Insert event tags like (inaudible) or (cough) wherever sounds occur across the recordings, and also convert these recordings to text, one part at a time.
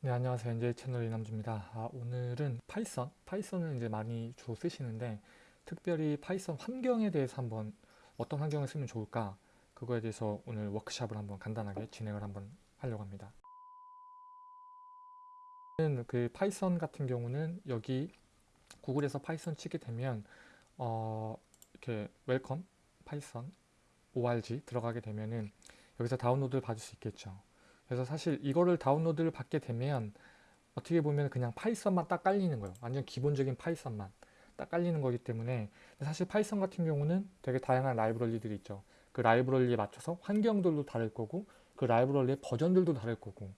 네, 안녕하세요. NJ 채널 이남주입니다. 아, 오늘은 Python, Python을 이제 많이 주로 쓰시는데 특별히 Python 환경에 대해서 한번 어떤 환경을 쓰면 좋을까 그거에 대해서 오늘 워크샵을 한번 간단하게 진행을 한번 하려고 합니다. 그 Python 같은 경우는 여기 구글에서 Python 치게 되면 어, 이렇게 Welcome Python org 들어가게 되면은 여기서 다운로드를 받을 수 있겠죠. 그래서 사실 이거를 다운로드를 받게 되면 어떻게 보면 그냥 Python만 딱 깔리는 거예요. 완전 기본적인 Python만 딱 깔리는 거기 때문에 사실 Python 같은 경우는 되게 다양한 라이브러리들이 있죠. 그 라이브러리에 맞춰서 환경들도 다를 거고 그 라이브러리의 버전들도 다를 거고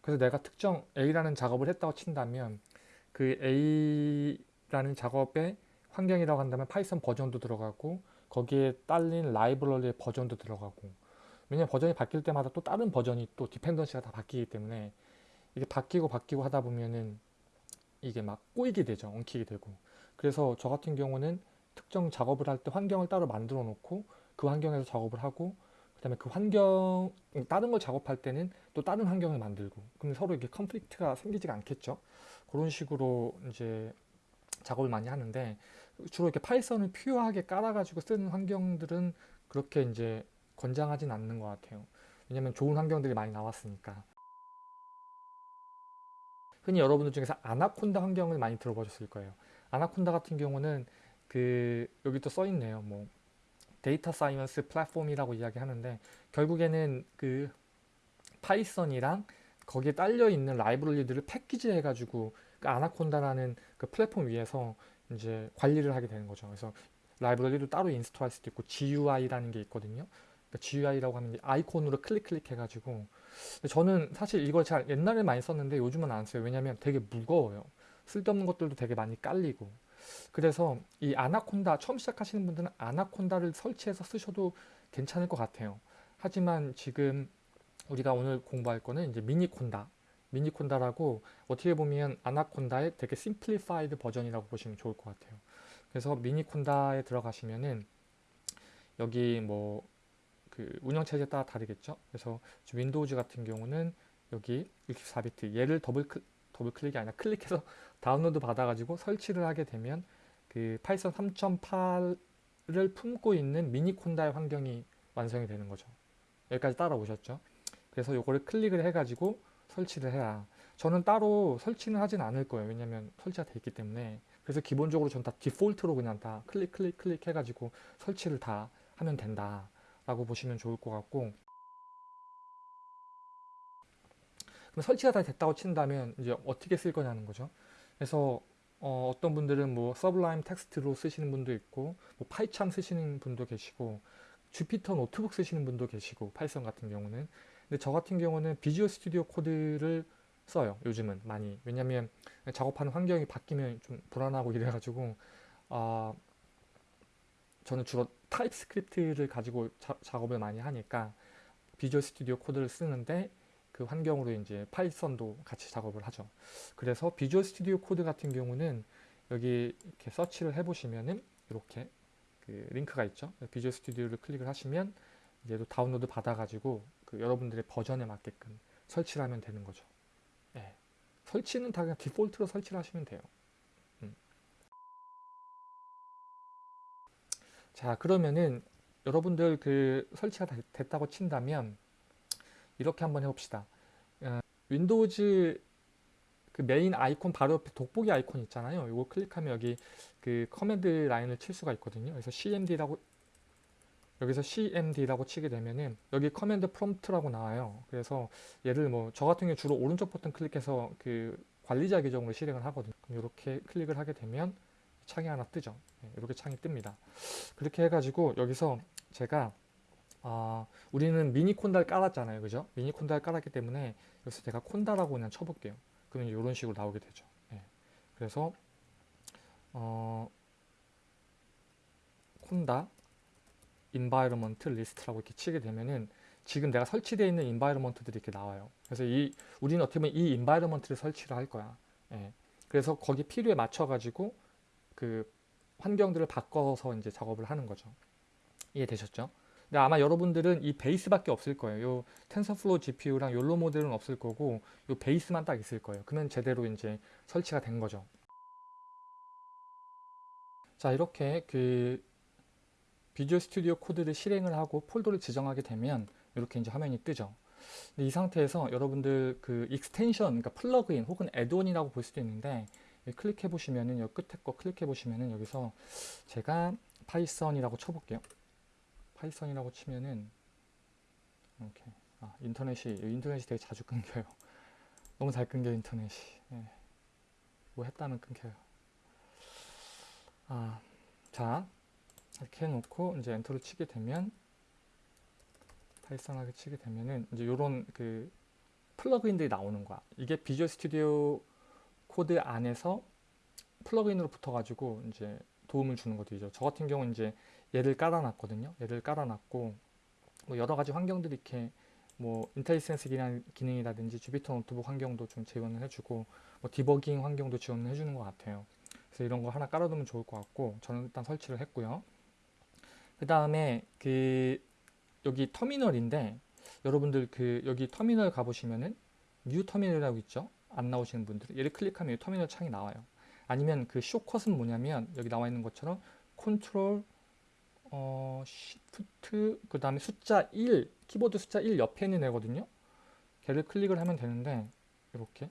그래서 내가 특정 A라는 작업을 했다고 친다면 그 A라는 작업의 환경이라고 한다면 Python 버전도 들어가고 거기에 딸린 라이브러리의 버전도 들어가고 왜냐면 버전이 바뀔 때마다 또 다른 버전이 또 디펜던시가 다 바뀌기 때문에 이게 바뀌고 바뀌고 하다 보면은 이게 막 꼬이게 되죠. 엉키게 되고. 그래서 저 같은 경우는 특정 작업을 할 때 환경을 따로 만들어 놓고 그 환경에서 작업을 하고 그 다음에 그 환경 다른 걸 작업할 때는 또 다른 환경을 만들고 그럼 서로 이게 컨플릭트가 생기지가 않겠죠. 그런 식으로 이제 작업을 많이 하는데 주로 이렇게 Python을 pure하게 깔아가지고 쓰는 환경들은 그렇게 이제 권장하진 않는 것 같아요. 왜냐면 좋은 환경들이 많이 나왔으니까. 흔히 여러분들 중에서 아나콘다 환경을 많이 들어보셨을 거예요. 아나콘다 같은 경우는 그 여기 또 써있네요. 뭐 data science platform이라고 이야기하는데 결국에는 그 Python이랑 거기에 딸려 있는 라이브러리들을 패키지 해가지고 그 아나콘다라는 그 플랫폼 위에서 이제 관리를 하게 되는 거죠. 그래서 라이브러리도 따로 인스톨할 수도 있고 GUI라는 게 있거든요. 그러니까 GUI라고 하면 아이콘으로 클릭 클릭해가지고 저는 사실 이걸 잘 옛날에 많이 썼는데 요즘은 안 써요. 왜냐면 되게 무거워요. 쓸데없는 것들도 되게 많이 깔리고 그래서 이 아나콘다 처음 시작하시는 분들은 아나콘다를 설치해서 쓰셔도 괜찮을 것 같아요. 하지만 지금 우리가 오늘 공부할 거는 이제 Miniconda Miniconda라고 어떻게 보면 Anaconda의 되게 simplified 버전이라고 보시면 좋을 것 같아요. 그래서 Miniconda에 들어가시면은 여기 뭐 그 운영체제에 따라 다르겠죠. 그래서 Windows 같은 경우는 여기 64비트 얘를 더블, 클, 더블 클릭이 아니라 클릭해서 (laughs) 다운로드 받아가지고 설치를 하게 되면 그 Python 3.8을 품고 있는 Miniconda의 환경이 완성이 되는 거죠. 여기까지 따라오셨죠. 그래서 요거를 클릭을 해가지고 설치를 해야 저는 따로 설치는 하진 않을 거예요. 왜냐면 설치가 돼 있기 때문에 그래서 기본적으로 저는 다 디폴트로 그냥 다 클릭 클릭 클릭 해가지고 설치를 다 하면 된다. 라고 보시면 좋을 것 같고. 그럼 설치가 다 됐다고 친다면 이제 어떻게 쓸 거냐는 거죠. 그래서 어, 떤 분들은 뭐 Sublime Text로 쓰시는 분도 있고 뭐 PyCharm 쓰시는 분도 계시고 Jupyter Notebook 쓰시는 분도 계시고 Python 같은 경우는. 근데 저 같은 경우는 Visual Studio Code를 써요 요즘은 많이. 왜냐면 작업하는 환경이 바뀌면 좀 불안하고 이래가지고 어, 저는 주로 TypeScript를 가지고 자, 작업을 많이 하니까 Visual Studio Code를 쓰는데 그 환경으로 이제 Python도 같이 작업을 하죠. 그래서 Visual Studio Code 같은 경우는 여기 이렇게 서치를 해보시면은 이렇게 그 링크가 있죠. Visual Studio를 클릭을 하시면 이제 또 다운로드 받아가지고 그 여러분들의 버전에 맞게끔 설치를 하면 되는 거죠. 네. 설치는 다 그냥 디폴트로 설치를 하시면 돼요. 자 그러면은 여러분들 그 설치가 됐다고 친다면 이렇게 한번 해봅시다. 어, Windows 그 메인 아이콘 바로 옆에 돋보기 아이콘 있잖아요. 이거 클릭하면 여기 그 command line을 칠 수가 있거든요. 그래서 cmd라고 여기서 cmd라고 치게 되면은 여기 command prompt라고 나와요. 그래서 얘를 뭐 저 같은 경우 주로 오른쪽 버튼 클릭해서 그 관리자 계정으로 실행을 하거든요. 그럼 이렇게 클릭을 하게 되면 창이 하나 뜨죠. 네, 이렇게 창이 뜹니다. 그렇게 해가지고 여기서 제가 아, 우리는 Miniconda를 깔았잖아요. 그죠? Miniconda를 깔았기 때문에 여기서 제가 conda라고 그냥 쳐볼게요. 그러면 이런 식으로 나오게 되죠. 네. 그래서 어, conda environment list라고 이렇게 치게 되면은 지금 내가 설치되어 있는 environment들이 이렇게 나와요. 그래서 이 우리는 어떻게 보면 이 environment를 설치를 할 거야. 예. 그래서 거기 필요에 맞춰 가지고 그 환경들을 바꿔서 이제 작업을 하는 거죠. 이해되셨죠? 근데 아마 여러분들은 이 베이스밖에 없을 거예요. 요 TensorFlow GPU랑 YOLO 모델은 없을 거고 요 베이스만 딱 있을 거예요. 그러면 제대로 이제 설치가 된 거죠. 자 이렇게 그 Visual Studio Code를 실행을 하고 폴더를 지정하게 되면 이렇게 이제 화면이 뜨죠. 이 상태에서 여러분들 그 extension, 그러니까 plugin 혹은 add-on이라고 볼 수도 있는데 클릭해 보시면은 여기 끝에 거 클릭해 보시면은 여기서 제가 Python이라고 쳐볼게요. Python이라고 치면은 이렇게 아, 인터넷이 인터넷이 되게 자주 끊겨요. (laughs) 너무 잘 끊겨 인터넷이. 예. 뭐 했다면 끊겨요. 아, 자 이렇게 해놓고 이제 엔터를 치게 되면 Python하게 치게 되면은 이제 요런 그 plugin들이 나오는 거야. 이게 Visual Studio Code 안에서 plugin으로 붙어가지고 이제 도움을 주는 것들이죠. 저 같은 경우는 이제 얘를 깔아놨거든요. 얘를 깔아놨고 뭐 여러 가지 환경들이 이렇게 뭐 IntelliSense 기능이라든지 Jupyter Notebook 환경도 좀 지원을 해주고 뭐 debugging 환경도 지원을 해주는 것 같아요. 그래서 이런 거 하나 깔아두면 좋을 것 같고 저는 일단 설치를 했고요. 그 다음에 그 여기 터미널인데 여러분들 그 여기 터미널 가보시면은 new terminal이라고 있죠. 안 나오시는 분들 얘를 클릭하면 이 터미널 창이 나와요. 아니면 그 쇼컷은 뭐냐면 여기 나와 있는 것처럼 컨트롤 어, shift 그 다음에 숫자 1 키보드 숫자 1 옆에 있는 애거든요. 걔를 클릭을 하면 되는데 이렇게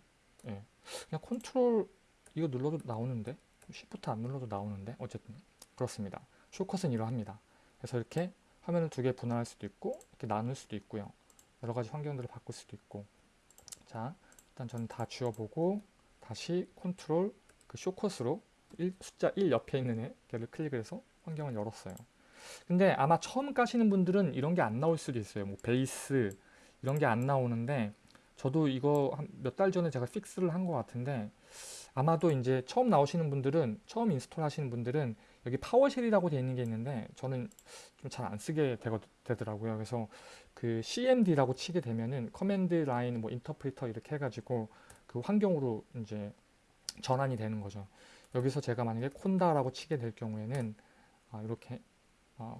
예. 그냥 컨트롤 이거 눌러도 나오는데 shift 안 눌러도 나오는데 어쨌든 그렇습니다. 쇼컷은 이러합니다. 그래서 이렇게 화면을 두 개 분할할 수도 있고 이렇게 나눌 수도 있고요. 여러 가지 환경들을 바꿀 수도 있고 자 일단 저는 다 지워보고 다시 컨트롤 그 shortcut으로 1, 숫자 1 옆에 있는 애 걔를 클릭을 해서 환경을 열었어요. 근데 아마 처음 까시는 분들은 이런 게 안 나올 수도 있어요. 뭐 베이스 이런 게 안 나오는데 저도 이거 몇달 전에 제가 fix를 한 것 같은데 아마도 이제 처음 나오시는 분들은 처음 install 하시는 분들은 여기 PowerShell이라고 되어 있는 게 있는데 저는 좀 잘 안 쓰게 되거, 되더라고요. 그래서 그 CMD라고 치게 되면은 command line 뭐 interpreter 이렇게 해가지고 그 환경으로 이제 전환이 되는 거죠. 여기서 제가 만약에 conda라고 치게 될 경우에는 아, 이렇게 아,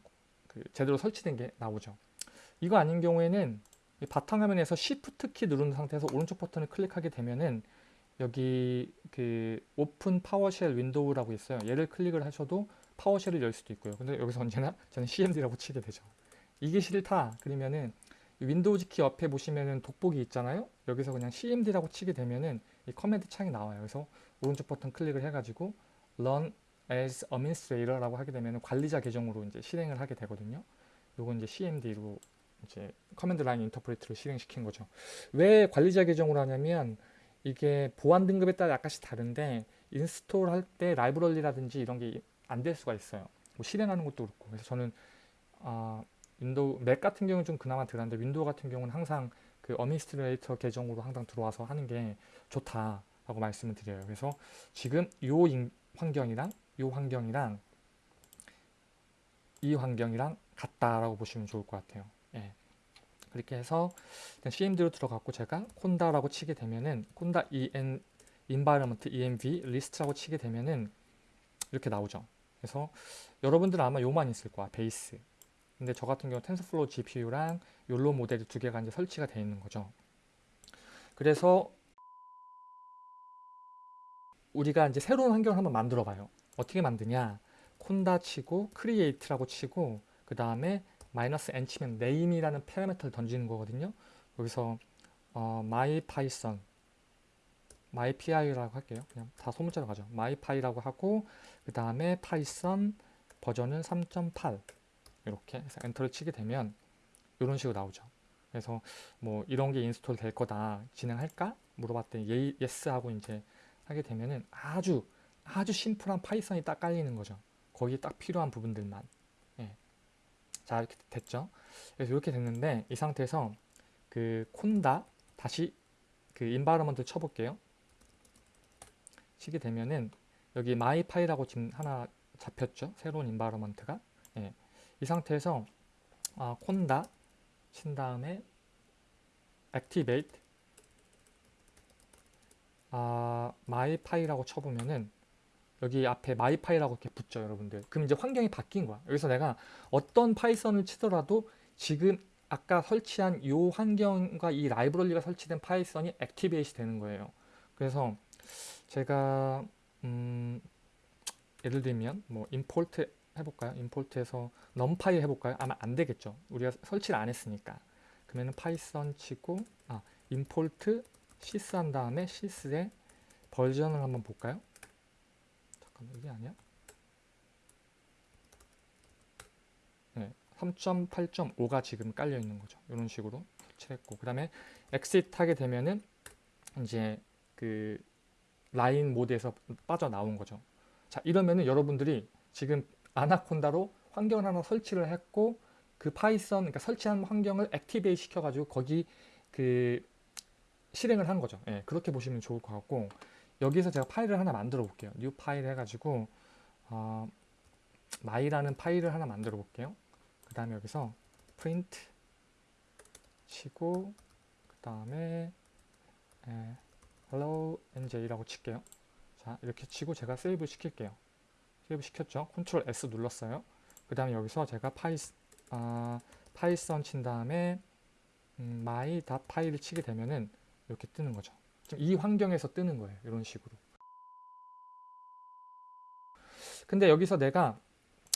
그 제대로 설치된 게 나오죠. 이거 아닌 경우에는 바탕화면에서 Shift 키 누른 상태에서 오른쪽 버튼을 클릭하게 되면은 여기 그 Open PowerShell Window라고 있어요. 얘를 클릭을 하셔도 PowerShell을 열 수도 있고요. 근데 여기서 언제나 저는 CMD라고 치게 되죠. 이게 싫다. 그러면은 Windows 키 옆에 보시면은 돋보기 있잖아요. 여기서 그냥 CMD라고 치게 되면은 이 command 창이 나와요. 그래서 오른쪽 버튼 클릭을 해가지고 Run as Administrator라고 하게 되면 관리자 계정으로 이제 실행을 하게 되거든요. 요건 이제 CMD로 이제 command line interpreter를 실행시킨 거죠. 왜 관리자 계정으로 하냐면 이게 보안 등급에 따라 약간씩 다른데 install 할 때 라이브러리라든지 이런 게 안 될 수가 있어요. 뭐 실행하는 것도 그렇고 그래서 저는 아, 윈도우 맥 같은 경우는 좀 그나마 덜한데 윈도우 같은 경우는 항상 그 administrator 계정으로 항상 들어와서 하는 게 좋다라고 말씀을 드려요. 그래서 지금 요 환경이랑 요 환경이랑 이 환경이랑 같다라고 보시면 좋을 것 같아요. 예. 그렇게 해서 CMD로 들어갔고 제가 conda라고 치게 되면은 conda en environment env list라고 치게 되면은 이렇게 나오죠. 그래서 여러분들은 아마 요만 있을 거야 base. 근데 저 같은 경우 TensorFlow GPU랑 YOLO 모델이 두 개가 이제 설치가 되어 있는 거죠. 그래서 우리가 이제 새로운 환경을 한번 만들어 봐요. 어떻게 만드냐? conda 치고 create라고 치고 그 다음에 마이너스 n 치면 name이라는 파라미터를 던지는 거거든요. 여기서 어, mypython mypy라고 할게요. 그냥 다 소문자로 가죠. mypy라고 하고 그 다음에 python 버전은 3.8 이렇게 해서 엔터를 치게 되면 이런 식으로 나오죠. 그래서 뭐 이런 게 인스톨 될 거다 진행할까 물어봤더니 예, yes 하고 이제 하게 되면은 아주 아주 simple한 파이썬이 딱 깔리는 거죠. 거기에 딱 필요한 부분들만. 예. 자 이렇게 됐죠. 그래서 이렇게 됐는데 이 상태에서 그 콘다 다시 그 environment 쳐볼게요. 치게 되면은 여기 mypy라고 지금 하나 잡혔죠. 새로운 environment가. 예. 이 상태에서 아, conda 친 다음에 activate 아, mypy라고 쳐보면은 여기 앞에 mypy라고 이렇게 붙죠 여러분들. 그럼 이제 환경이 바뀐 거야. 여기서 내가 어떤 파이썬을 치더라도 지금 아까 설치한 이 환경과 이 라이브러리가 설치된 파이썬이 activate 되는 거예요. 그래서 제가 음, 예를 들면 뭐 import 해볼까요? import해서 넘파이 해볼까요? 아마 안 되겠죠. 우리가 설치를 안 했으니까. 그러면 파이썬 치고 아 import sys 한 다음에 sys의 버전을 한번 볼까요 잠깐만 이게 아니야? 네, 3.8.5가 지금 깔려 있는 거죠. 이런 식으로 설치했고 그 다음에 exit 하게 되면은 이제 그 라인 모드에서 빠져나온 거죠. 자 이러면은 여러분들이 지금 아나콘다로 환경을 하나 설치를 했고 그 파이썬 그러니까 설치한 환경을 activate 시켜가지고 거기 그 실행을 한 거죠. 예, 그렇게 보시면 좋을 것 같고 여기서 제가 파일을 하나 만들어 볼게요. new file 해가지고 어, my라는 파일을 하나 만들어 볼게요. 그 다음에 여기서 print 치고 그 다음에 예, hello nj라고 칠게요. 자 이렇게 치고 제가 save 시킬게요. save 시켰죠. Control S 눌렀어요. 그 다음에 여기서 제가 파이, 아, 파이썬 친 다음에 음, my 파일을 치게 되면은 이렇게 뜨는 거죠. 이 환경에서 뜨는 거예요. 이런 식으로. 근데 여기서 내가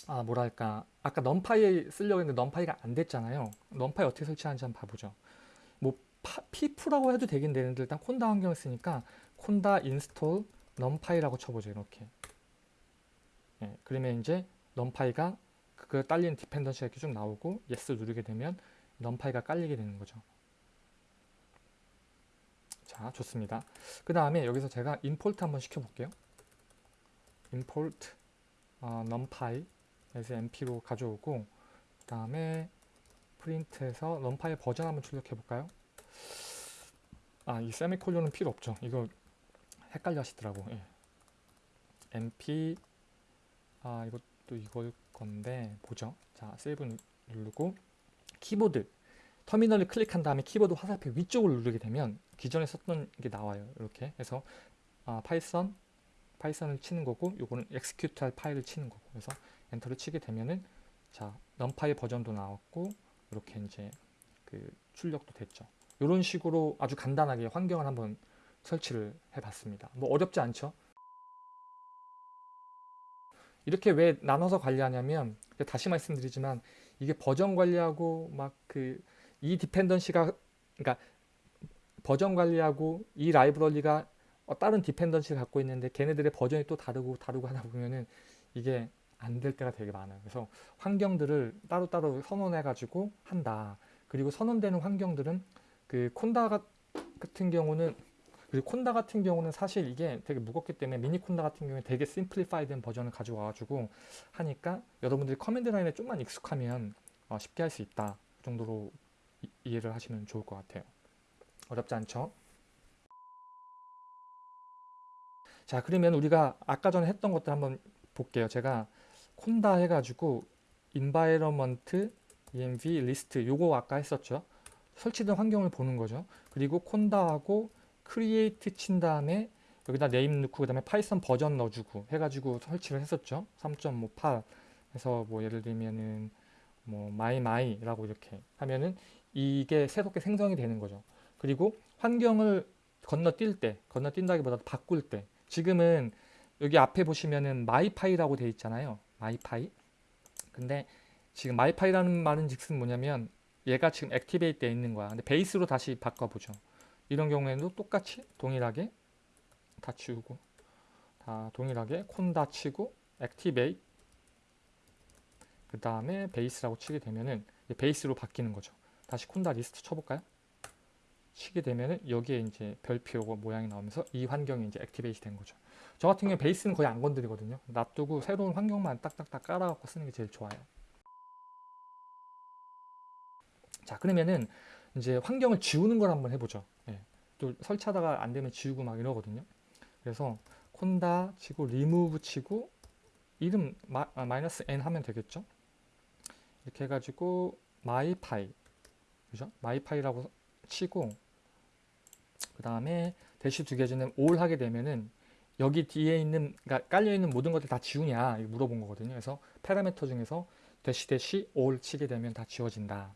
아 뭐랄까 아까 넘파이 쓰려고 했는데 넘파이가 안 됐잖아요. 넘파이 어떻게 설치하는지 한번 봐보죠. 뭐 파, pip이라고 해도 되긴 되는데 일단 conda 환경을 쓰니까 conda install numpy라고 쳐보죠. 이렇게. 예, 그러면 이제 넘파이가 그 딸리는 dependency가 이렇게 쭉 나오고 yes 누르게 되면 넘파이가 깔리게 되는 거죠. 자 좋습니다. 그 다음에 여기서 제가 import 한번 시켜 볼게요. import 어, numpy 에서 np로 가져오고 그 다음에 print해서 numpy 버전 한번 출력해 볼까요? 아이 세미콜론은 필요 없죠. 이거 헷갈려 하시더라고. 예. np 아 이것도 이걸 건데 보죠. 자 save 누르고 키보드 터미널을 클릭한 다음에 키보드 화살표 위쪽을 누르게 되면 기존에 썼던 게 나와요. 이렇게 해서 아, 파이썬 파이썬을 치는 거고 요거는 execute 할 파일을 치는 거고 그래서 엔터를 치게 되면은 자 넘파이 버전도 나왔고 이렇게 이제 그 출력도 됐죠. 이런 식으로 아주 간단하게 환경을 한번 설치를 해봤습니다. 뭐 어렵지 않죠? 이렇게 왜 나눠서 관리하냐면 다시 말씀드리지만 이게 버전 관리하고 막 그 이 디펜던시가 그러니까 버전 관리하고 이 라이브러리가 어, 다른 디펜던시를 갖고 있는데 걔네들의 버전이 또 다르고 다르고 하다 보면은 이게 안 될 때가 되게 많아요. 그래서 환경들을 따로따로 선언해 가지고 한다. 그리고 선언되는 환경들은 그 콘다 같은 경우는 그리고 콘다 같은 경우는 사실 이게 되게 무겁기 때문에 미니 콘다 같은 경우에 되게 simplify된 버전을 가지고 와가지고 하니까 여러분들이 command line에 좀만 익숙하면 어, 쉽게 할 수 있다 그 정도로 이, 이해를 하시면 좋을 것 같아요. 어렵지 않죠? 자 그러면 우리가 아까 전에 했던 것들 한번 볼게요. 제가 conda 해가지고 environment env list 요거 아까 했었죠. 설치된 환경을 보는 거죠. 그리고 conda하고 create 친 다음에 여기다 name 넣고 그 다음에 Python 버전 넣어주고 해가지고 설치를 했었죠. 3.58 해서 뭐 예를 들면은 뭐 마이마이라고 이렇게 하면은 이게 새롭게 생성이 되는 거죠. 그리고 환경을 건너뛸 때, 건너뛴다기보다 바꿀 때 지금은 여기 앞에 보시면은 mypy라고 되어 있잖아요. mypy. 근데 지금 mypy라는 말은 즉슨 뭐냐면 얘가 지금 activate 되어 있는 거야. 근데 base로 다시 바꿔보죠. 이런 경우에도 똑같이 동일하게 다 치우고 다 동일하게 conda 치고 activate 그 다음에 base라고 치게 되면은 base로 바뀌는 거죠. 다시 conda list 쳐볼까요? 치게 되면은 여기에 이제 별표 모양이 나오면서 이 환경이 이제 activate 된 거죠. 저 같은 경우에 base는 거의 안 건드리거든요. 놔두고 새로운 환경만 딱딱딱 깔아갖고 쓰는 게 제일 좋아요. 자 그러면은 이제 환경을 지우는 걸 한번 해보죠. 예. 또 설치하다가 안 되면 지우고 막 이러거든요. 그래서 콘다 치고 리무브 치고 이름 마, 아, 마이너스 n 하면 되겠죠. 이렇게 해가지고 mypy 그죠? mypy라고 치고 그 다음에 대시 두 개지는 all 하게 되면은 여기 뒤에 있는 그러니까 깔려 있는 모든 것들 다 지우냐 물어본 거거든요. 그래서 parameter 중에서 대시 대시 all 치게 되면 다 지워진다.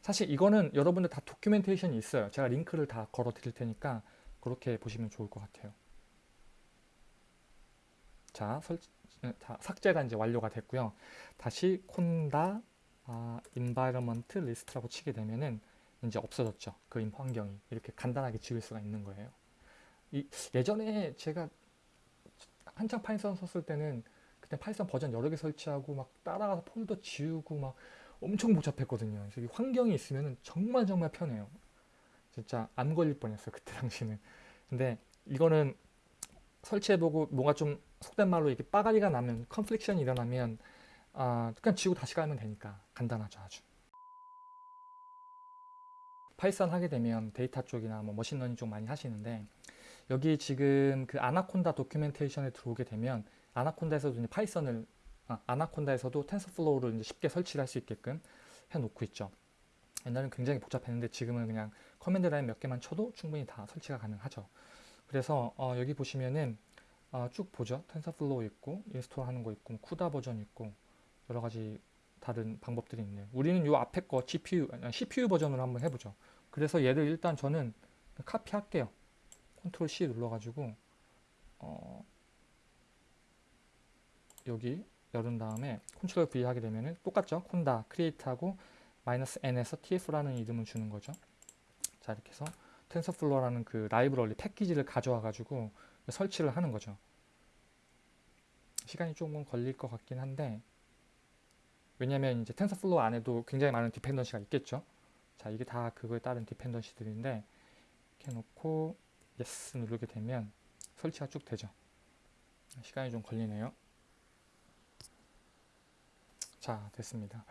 사실 이거는 여러분들 다 documentation이 있어요. 제가 링크를 다 걸어 드릴 테니까 그렇게 보시면 좋을 것 같아요. 자, 설, 자 삭제가 이제 완료가 됐고요. 다시 conda 아, environment list라고 치게 되면은 이제 없어졌죠. 그 환경이 이렇게 간단하게 지울 수가 있는 거예요. 이, 예전에 제가 한창 Python 썼을 때는 그때 Python 버전 여러 개 설치하고 막 따라가서 폴더 지우고 막 엄청 복잡했거든요. 그래서 이 환경이 있으면 정말 정말 편해요. 진짜 암 걸릴 뻔했어요. 그때 당시는. 근데 이거는 설치해보고 뭔가 좀 속된 말로 이렇게 빠가리가 나면 confliction이 일어나면 아, 그냥 지우고 다시 깔면 되니까 간단하죠 아주. Python 하게 되면 데이터 쪽이나 뭐 machine learning 쪽 많이 하시는데 여기 지금 그 Anaconda documentation에 들어오게 되면 Anaconda에서도 이제 Python을 아, Anaconda에서도 TensorFlow를 이제 쉽게 설치를 할 수 있게끔 해놓고 있죠. 옛날에는 굉장히 복잡했는데 지금은 그냥 command line 몇 개만 쳐도 충분히 다 설치가 가능하죠. 그래서 어, 여기 보시면은 어, 쭉 보죠. TensorFlow 있고 install 하는 거 있고 CUDA 버전 있고 여러 가지 다른 방법들이 있네요. 우리는 요 앞에 거 GPU, CPU 버전으로 한번 해보죠. 그래서 얘를 일단 저는 카피 할게요. 컨트롤 C 눌러가지고 어, 여기 열은 다음에 컨트롤 V 하게 되면은 똑같죠. conda create하고 마이너스 n에서 tf라는 이름을 주는 거죠. 자 이렇게 해서 TensorFlow라는 그 라이브러리 패키지를 가져와 가지고 설치를 하는 거죠. 시간이 조금 걸릴 것 같긴 한데 왜냐면 이제 TensorFlow 안에도 굉장히 많은 dependency가 있겠죠. 자 이게 다 그거에 따른 dependency들인데 이렇게 놓고 yes 누르게 되면 설치가 쭉 되죠. 시간이 좀 걸리네요. 자 됐습니다.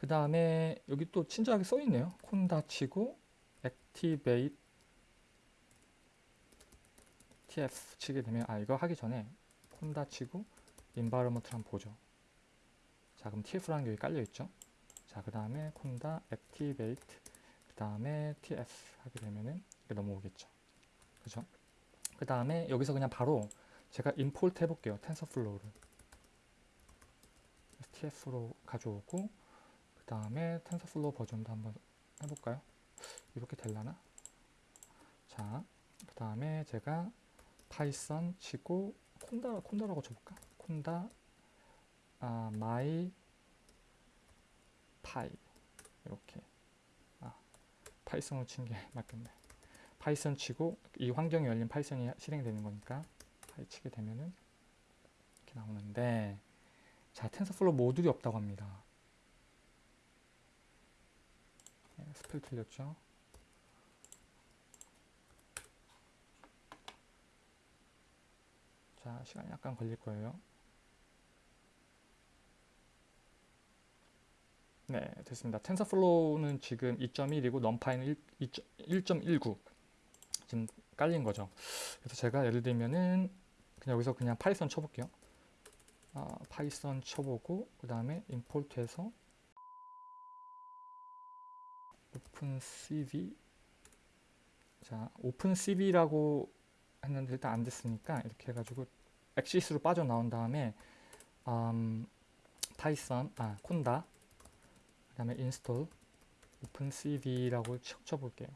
그 다음에 여기 또 친절하게 써 있네요. 콘다 치고 activate tf 치게 되면 아 이거 하기 전에 콘다 치고 environment를 한번 보죠. 자 그럼 tf라는 게 여기 깔려 있죠. 자 그 다음에 콘다 activate 그 다음에 tf 하게 되면은 이게 넘어오겠죠. 그죠? 그 다음에 여기서 그냥 바로 제가 import 해볼게요. TensorFlow를 tf로 가져오고 그 다음에 TensorFlow 버전도 한번 해볼까요? 이렇게 될라나? 자, 그 다음에 제가 Python 치고 conda conda라고 쳐볼까? conda 아, my py 이렇게 아, Python으로 친 게 (laughs) 맞겠네. Python 치고 이 환경에 열린 Python이 실행되는 거니까 py 치게 되면은 이렇게 나오는데 자 TensorFlow 모듈이 없다고 합니다. 네, spell 틀렸죠? 자 시간이 약간 걸릴 거예요. 네 됐습니다. TensorFlow는 지금 2.1이고 NumPy는 1.19 지금 깔린 거죠. 그래서 제가 예를 들면은 그냥 여기서 그냥 Python 쳐볼게요. 아, Python 쳐보고 그 다음에 import해서 OpenCV 자 OpenCV라고 했는데 일단 안 됐으니까 이렇게 해가지고 엑시스로 빠져나온 다음에 음, Python 아 conda 그 다음에 install OpenCV라고 쳐볼게요.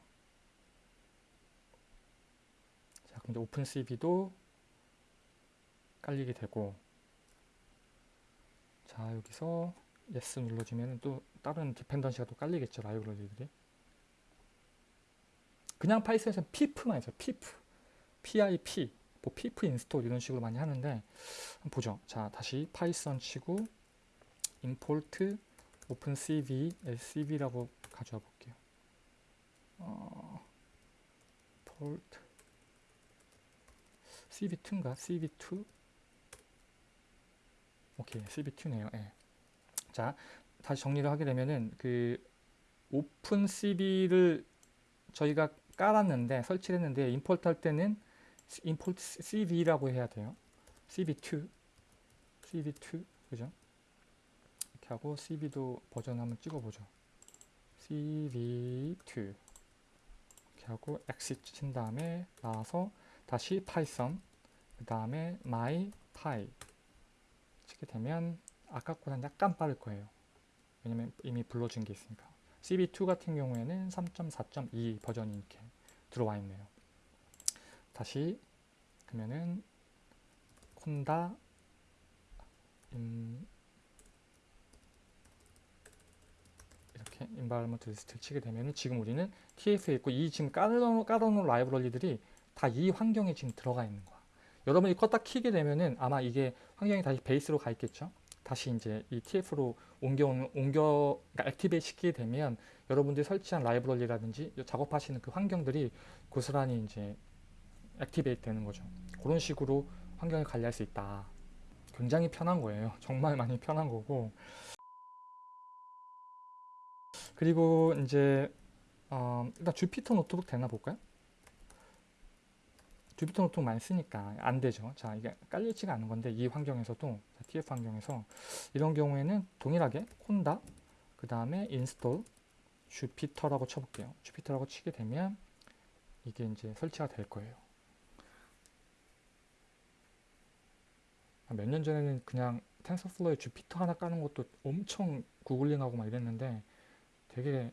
자 근데 OpenCV도 깔리게 되고 자 여기서 yes 눌러주면 또 다른 dependency가 또 깔리겠죠 라이브러리들이. 그냥 Python에서 pip만 있어요 pip pip 뭐 pip install 이런 식으로 많이 하는데 한번 보죠. 자 다시 Python 치고 import opencv lcv라고 가져와 볼게요. 어, import cv2인가? Cv2 오케이 cv2네요. 예. 자 다시 정리를 하게 되면은 그 OpenCV를 저희가 깔았는데 설치를 했는데 import 할 때는 import cv라고 해야 돼요. Cv2 cv2 그죠 하고 cv도 버전 한번 찍어보죠 cv2 이렇게 하고 exit 친 다음에 나와서 다시 Python 그 다음에 my py 치게 되면 아까보다는 약간 빠를 거예요. 왜냐면 이미 불러준 게 있으니까. cv2 같은 경우에는 3.4.2 버전이 이렇게 들어와 있네요. 다시 그러면은 conda env 이렇게 environment 리스트를 치게 되면 지금 우리는 TF에 있고 이 지금 깔아놓은, 깔아놓은 라이브러리들이 다 이 환경에 지금 들어가 있는 거야. 여러분이 껐다 키게 되면은 아마 이게 환경이 다시 베이스로 가 있겠죠. 다시 이제 이 TF로 옮겨 옮겨 그러니까 activate 시키게 되면 여러분들이 설치한 라이브러리라든지 작업하시는 그 환경들이 고스란히 이제 activate 되는 거죠. 그런 식으로 환경을 관리할 수 있다. 굉장히 편한 거예요. (laughs) 정말 많이 편한 거고. 그리고 이제 어, 일단 Jupyter Notebook 되나 볼까요? Jupyter Notebook 많이 쓰니까 안 되죠. 자, 이게 깔리지가 않은 건데 이 환경에서도 자, TF 환경에서 이런 경우에는 동일하게 conda 그 다음에 install Jupyter라고 쳐볼게요. Jupyter라고 치게 되면 이게 이제 설치가 될 거예요. 몇 년 전에는 그냥 TensorFlow에 Jupyter 하나 까는 것도 엄청 구글링하고 막 이랬는데 되게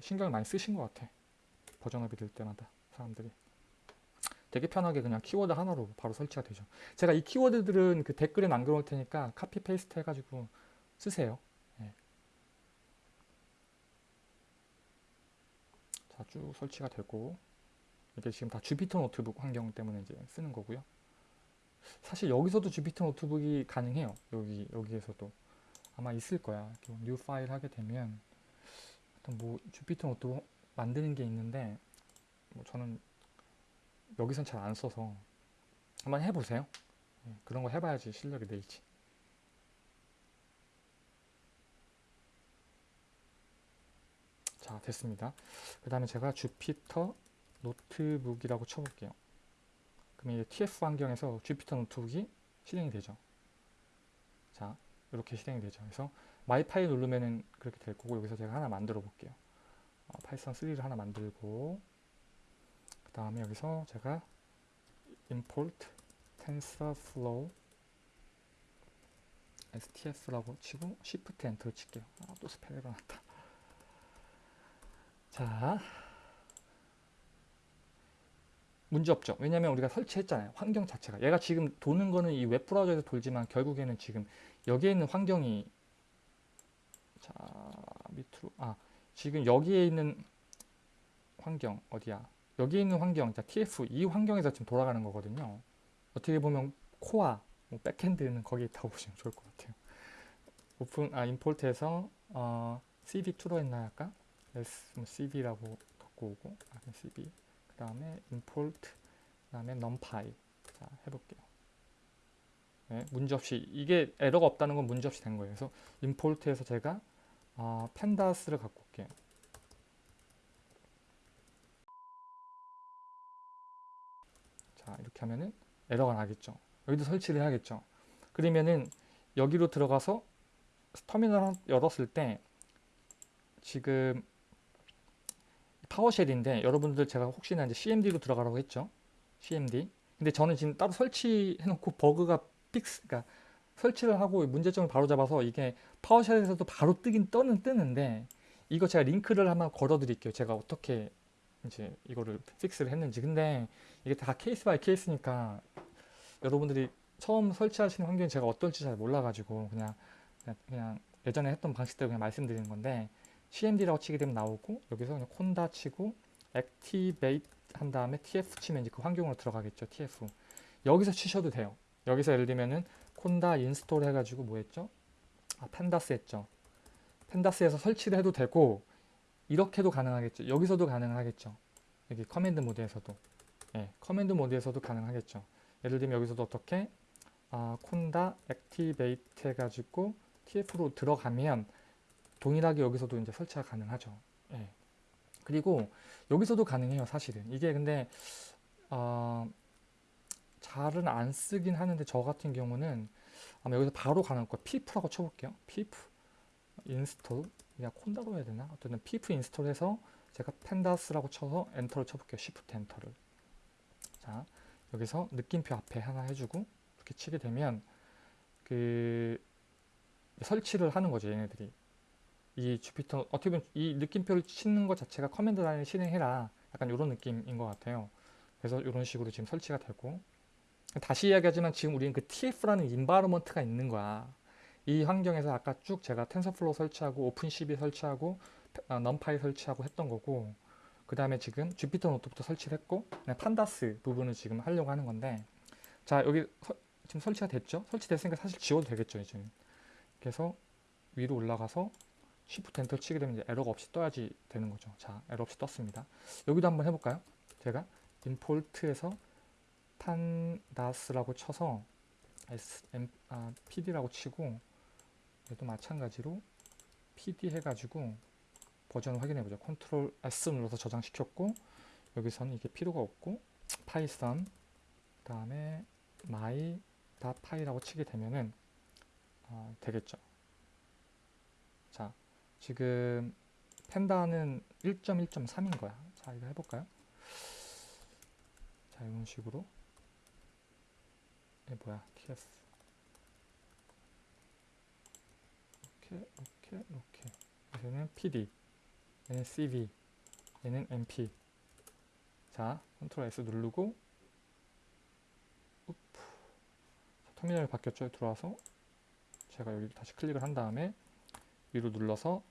신경을 많이 쓰신 것 같아. 버전업이 될 때마다 사람들이. 되게 편하게 그냥 키워드 하나로 바로 설치가 되죠. 제가 이 키워드들은 그 댓글에 남겨놓을 테니까 copy paste 해가지고 쓰세요. 예. 자, 쭉 설치가 되고 이게 지금 다 Jupyter Notebook 환경 때문에 이제 쓰는 거고요. 사실 여기서도 Jupyter Notebook이 가능해요. 여기 여기에서도 아마 있을 거야. new file 하게 되면 뭐 Jupyter Notebook 만드는 게 있는데 뭐 저는 여기선 잘 안 써서 한번 해보세요. 예, 그런 거 해봐야지 실력이 늘지. 자 됐습니다. 그 다음에 제가 Jupyter Notebook이라고 쳐볼게요. 그러면 이제 TF 환경에서 Jupyter Notebook이 실행이 되죠. 자 이렇게 실행이 되죠. 그래서 my file 누르면은 그렇게 될 거고 여기서 제가 하나 만들어 볼게요. 어, Python 3를 하나 만들고 그 다음에 여기서 제가 import tensorflow as tf라고 치고 shift enter 칠게요. 아, 또 spell 에러 났다. 자 문제 없죠. 왜냐면 우리가 설치했잖아요. 환경 자체가. 얘가 지금 도는 거는 이 웹브라우저에서 돌지만 결국에는 지금 여기에 있는 환경이 자 밑으로 아 지금 여기에 있는 환경 어디야? 여기에 있는 환경 자 TF 이 환경에서 지금 돌아가는 거거든요. 어떻게 보면 코어 뭐 백핸드는 거기 있다고 (laughs) 보시면 좋을 것 같아요. 오픈 아 임포트에서 어, cv2로 했나 아까? s 뭐 cv라고 갖고 오고 아 cv 그 다음에 import 그 다음에 numpy 자 해볼게요 네, 문제없이 이게 에러가 없다는 건 문제없이 된 거예요 그래서 import에서 제가 어, pandas,를 갖고 올게요 자 이렇게 하면은 에러가 나겠죠 여기도 설치를 해야겠죠 그러면은 여기로 들어가서 터미널 열었을 때 지금 파워쉘인데 여러분들 제가 혹시나 이제 CMD로 들어가라고 했죠. CMD. 근데 저는 지금 따로 설치해 놓고 버그가 fix, 그러니까 설치를 하고 문제점을 바로 잡아서 이게 PowerShell에서도 바로 뜨긴 떠는 뜨는데 이거 제가 링크를 한번 걸어 드릴게요. 제가 어떻게 이제 이거를 fix를 했는지. 근데 이게 다 case by case니까 여러분들이 처음 설치하시는 환경이 제가 어떨지 잘 몰라가지고 그냥 그냥 예전에 했던 방식대로 그냥 말씀드리는 건데 cmd라고 치게 되면 나오고 여기서 그냥 conda 치고 activate 한 다음에 tf 치면 이제 그 환경으로 들어가겠죠 tf 여기서 치셔도 돼요 여기서 예를 들면은 conda install 해가지고 뭐 했죠? 아 pandas 했죠. pandas에서 설치를 해도 되고 이렇게도 가능하겠죠. 여기서도 가능하겠죠. 여기 command 모드에서도. 예, command 모드에서도 가능하겠죠. 예를 들면 여기서도 어떻게? 아, conda activate 해가지고 tf로 들어가면 동일하게 여기서도 이제 설치가 가능하죠. 예. 그리고 여기서도 가능해요, 사실은. 이게 근데 어, 잘은 안 쓰긴 하는데 저 같은 경우는 아마 여기서 바로 가능할 거예요. pip라고 쳐볼게요. pip install 그냥 conda로 해야 되나? 어쨌든 pip install해서 제가 pandas라고 쳐서 엔터를 쳐볼게요. shift enter를. 자, 여기서 느낌표 앞에 하나 해주고 이렇게 치게 되면 그 설치를 하는 거죠 얘네들이 이 Jupyter 어떻게 보면 이 느낌표를 치는 것 자체가 command line을 실행해라 약간 이런 느낌인 것 같아요 그래서 이런 식으로 지금 설치가 되고 다시 이야기하지만 지금 우리는 그 TF라는 environment가 있는 거야. 이 환경에서 아까 쭉 제가 TensorFlow 설치하고 OpenCV 설치하고 아, NumPy 설치하고 했던 거고 그 다음에 지금 Jupyter Notebook도 설치를 했고 pandas 부분을 지금 하려고 하는 건데 자 여기 서- 지금 설치가 됐죠? 설치됐으니까 사실 지워도 되겠죠 이제. 그래서 위로 올라가서 Shift enter 치게 되면 이제 에러가 없이 떠야지 되는 거죠. 자 에러 없이 떴습니다. 여기도 한번 해볼까요? 제가 임포트에서 판다스라고 쳐서 SM, 아, PD라고 치고 얘도 마찬가지로 PD 해가지고 버전을 확인해 보죠. control S 눌러서 저장시켰고 여기서는 이게 필요가 없고 Python 그다음에 my py라고 치게 되면은 어, 되겠죠. 자 지금 pandas는 1.1.3인 거야. 자 이거 해볼까요? 자 이런 식으로 뭐야? TF 이렇게 이렇게 이렇게 여기는 PD. 얘는 CV. 얘는 NP. 자 control S 누르고 우프. 자, 터미널이 바뀌었죠? 들어와서. 제가 여기 다시 클릭을 한 다음에 위로 눌러서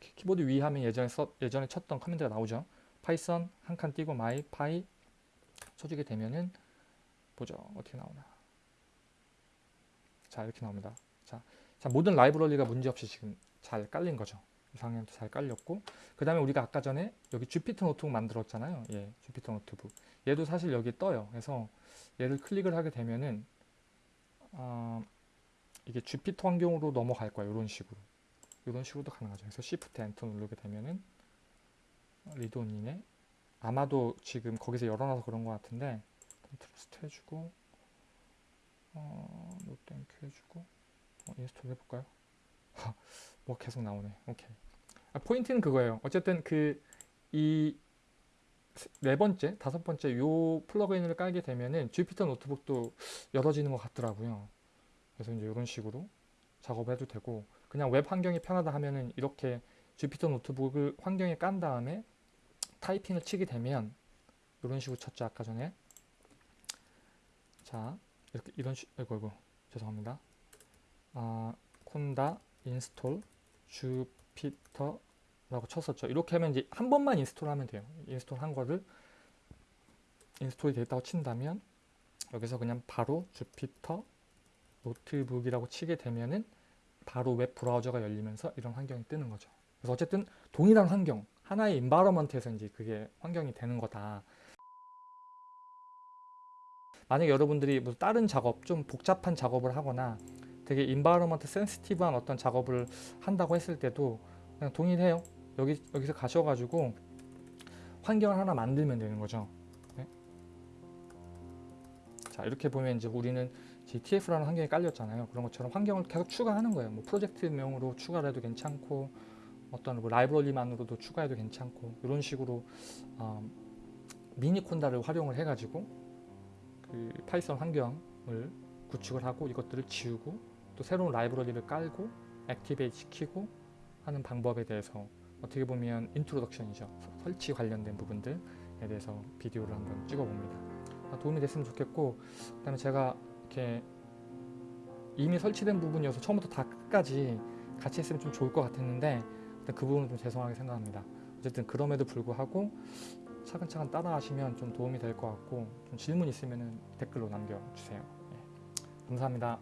키- 키보드 위 하면 예전에 써, 예전에 쳤던 command가 나오죠? Python 한 칸 띄고 my py. 쳐주게 되면은 보죠. 어떻게 나오나. 자 이렇게 나옵니다. 자, 자 모든 라이브러리가 문제없이 지금 잘 깔린 거죠. 이상형도 잘 깔렸고 그 다음에 우리가 아까 전에 여기 Jupyter Notebook 만들었잖아요. 예 Jupyter Notebook. 얘도 사실 여기 떠요. 그래서 얘를 클릭을 하게 되면은 어, 이게 Jupyter 환경으로 넘어갈 거예요. 이런 식으로. 이런 식으로도 가능하죠. 그래서 Shift Enter 누르게 되면은 read only네 아마도 지금 거기서 열어놔서 그런 것 같은데 trust 해주고 어, no thank you 해주고 어, install 해볼까요? (laughs) 뭐 계속 나오네. 오케이. 아, 포인트는 그거예요. 어쨌든 그 이 네 번째, 다섯 번째 요 plug-in을 깔게 되면은 Jupyter Notebook도 열어지는 것 같더라고요. 그래서 이제 이런 식으로 작업해도 되고 그냥 웹 환경이 편하다 하면은 이렇게 Jupyter Notebook을 환경에 깐 다음에 타이핑을 치게 되면 이런 식으로 쳤죠 아까 전에 자 이렇게 이런 식 아이고 아이고 죄송합니다. 아 conda install Jupyter 라고 쳤었죠. 이렇게 하면 이제 한 번만 install하면 돼요. install 한 거를 install이 됐다고 친다면 여기서 그냥 바로 Jupyter Notebook이라고 치게 되면은 바로 웹 브라우저가 열리면서 이런 환경이 뜨는 거죠. 그래서 어쨌든 동일한 환경 하나의 environment에서 이제 그게 환경이 되는 거다 만약에 여러분들이 뭐 다른 작업 좀 복잡한 작업을 하거나 되게 인바이러먼트 센시티브한 어떤 작업을 한다고 했을 때도 그냥 동일해요. 여기 여기서 가셔가지고 환경을 하나 만들면 되는 거죠. 네? 자 이렇게 보면 이제 우리는 TF라는 환경이 깔렸잖아요. 그런 것처럼 환경을 계속 추가하는 거예요. 뭐 프로젝트명으로 추가를 해도 괜찮고 어떤 뭐 라이브러리만으로도 추가해도 괜찮고 이런 식으로 어, Miniconda를 활용을 해가지고 그 Python 환경을 구축을 하고 이것들을 지우고 또 새로운 라이브러리를 깔고 activate 시키고 하는 방법에 대해서 어떻게 보면 introduction이죠. 서- 설치 관련된 부분들에 대해서 비디오를 한번 찍어봅니다. 아, 도움이 됐으면 좋겠고 그 다음에 제가 이렇게 이미 설치된 부분이어서 처음부터 다 끝까지 같이 했으면 좀 좋을 것 같았는데 그 부분은 좀 죄송하게 생각합니다. 어쨌든 그럼에도 불구하고 차근차근 따라하시면 좀 도움이 될 것 같고 좀 질문 있으면 댓글로 남겨주세요. 예. 감사합니다.